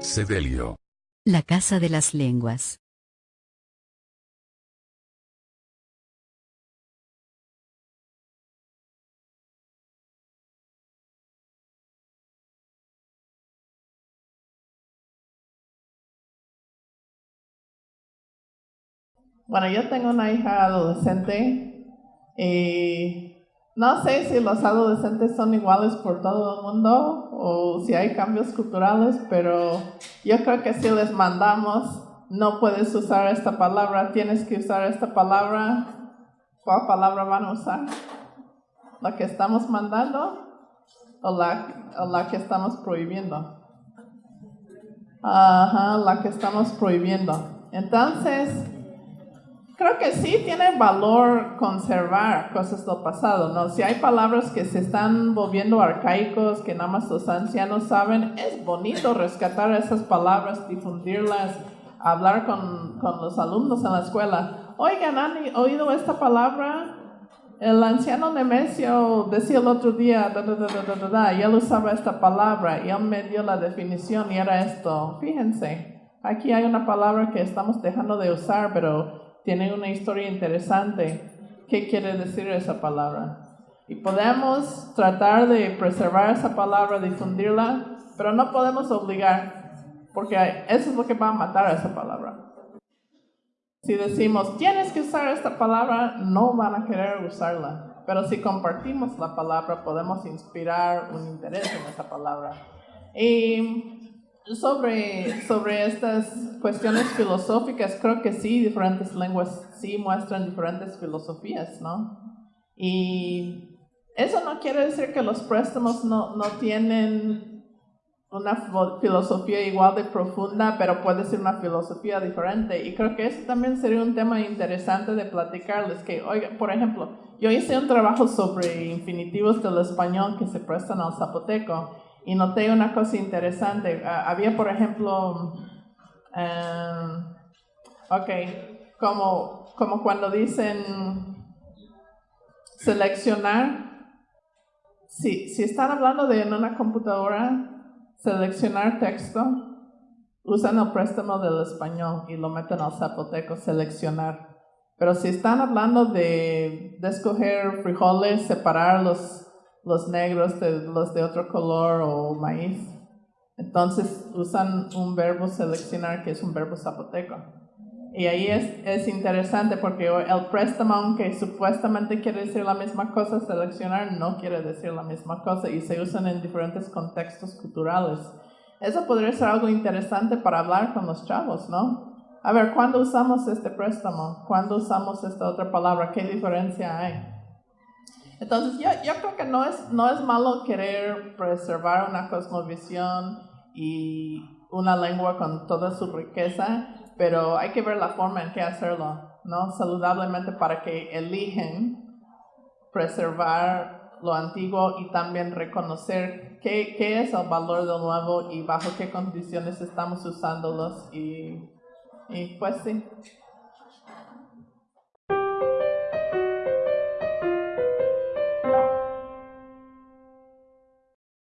Sedelio. La Casa de las Lenguas. Bueno, yo tengo una hija adolescente y no sé si los adolescentes son iguales por todo el mundo o si hay cambios culturales, pero yo creo que si les mandamos, no puedes usar esta palabra, tienes que usar esta palabra, ¿cuál palabra van a usar? ¿La que estamos mandando o la, o la que estamos prohibiendo? Ajá, la que estamos prohibiendo. Entonces, creo que sí tiene valor conservar cosas del pasado, ¿no? Si hay palabras que se están volviendo arcaicos, que nada más los ancianos saben, es bonito rescatar esas palabras, difundirlas, hablar con, con los alumnos en la escuela. Oigan, ¿han oído esta palabra? El anciano Nemesio decía el otro día, da, da, da, y él usaba esta palabra, y él me dio la definición, y era esto. Fíjense, aquí hay una palabra que estamos dejando de usar, pero tiene una historia interesante. ¿Qué quiere decir esa palabra? Y podemos tratar de preservar esa palabra, difundirla, pero no podemos obligar, porque eso es lo que va a matar a esa palabra. Si decimos, tienes que usar esta palabra, no van a querer usarla. Pero si compartimos la palabra, podemos inspirar un interés en esa palabra. Y sobre, sobre estas cuestiones filosóficas, creo que sí, diferentes lenguas sí muestran diferentes filosofías, ¿no? Y eso no quiere decir que los préstamos no, no tienen una filosofía igual de profunda, pero puede ser una filosofía diferente. Y creo que eso también sería un tema interesante de platicarles. Que, oiga, por ejemplo, yo hice un trabajo sobre infinitivos del español que se prestan al zapoteco y noté una cosa interesante. Ah, había, por ejemplo, um, ok, como, como cuando dicen seleccionar, si, si están hablando de en una computadora, seleccionar texto, usan el préstamo del español y lo meten al zapoteco, seleccionar. Pero si están hablando de, de escoger frijoles, separar los negros los de otro color o maíz. Entonces usan un verbo seleccionar que es un verbo zapoteco. Y ahí es interesante porque el préstamo, aunque supuestamente quiere decir la misma cosa, seleccionar no quiere decir la misma cosa y se usan en diferentes contextos culturales. Eso podría ser algo interesante para hablar con los chavos, ¿no? A ver, ¿cuándo usamos este préstamo? ¿Cuándo usamos esta otra palabra? ¿Qué diferencia hay? Entonces, yo, yo creo que no es, no es malo querer preservar una cosmovisión y una lengua con toda su riqueza, pero hay que ver la forma en que hacerlo, ¿no? Saludablemente para que eligen preservar lo antiguo y también reconocer qué, qué es el valor de lo nuevo y bajo qué condiciones estamos usándolos y, y pues sí.